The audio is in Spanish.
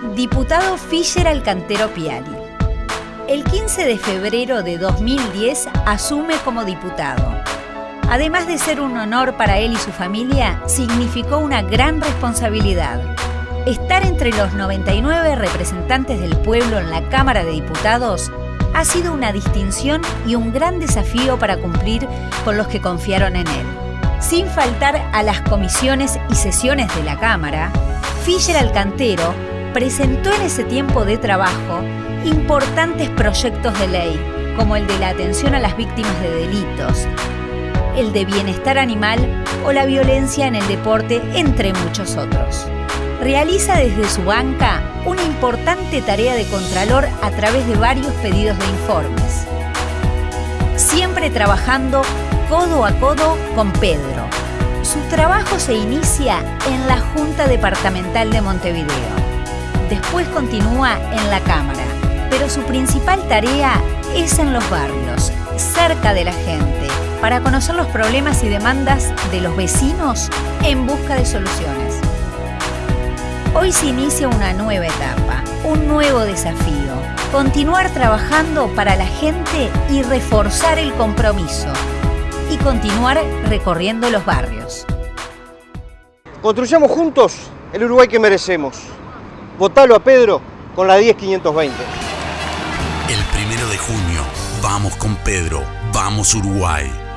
Diputado Fischer Alcantero Piali. El 15 de febrero de 2010 asume como diputado. Además de ser un honor para él y su familia, significó una gran responsabilidad. Estar entre los 99 representantes del pueblo en la Cámara de Diputados ha sido una distinción y un gran desafío para cumplir con los que confiaron en él. Sin faltar a las comisiones y sesiones de la Cámara, Fischer Alcantero presentó en ese tiempo de trabajo importantes proyectos de ley, como el de la atención a las víctimas de delitos, el de bienestar animal o la violencia en el deporte, entre muchos otros. Realiza desde su banca una importante tarea de contralor a través de varios pedidos de informes. Siempre trabajando codo a codo con Pedro. Su trabajo se inicia en la Junta Departamental de Montevideo. Después continúa en la Cámara, pero su principal tarea es en los barrios, cerca de la gente, para conocer los problemas y demandas de los vecinos en busca de soluciones. Hoy se inicia una nueva etapa, un nuevo desafío, continuar trabajando para la gente y reforzar el compromiso, y continuar recorriendo los barrios. Construyamos juntos el Uruguay que merecemos. Votalo a Pedro con la 10520. El primero de junio, vamos con Pedro, vamos Uruguay.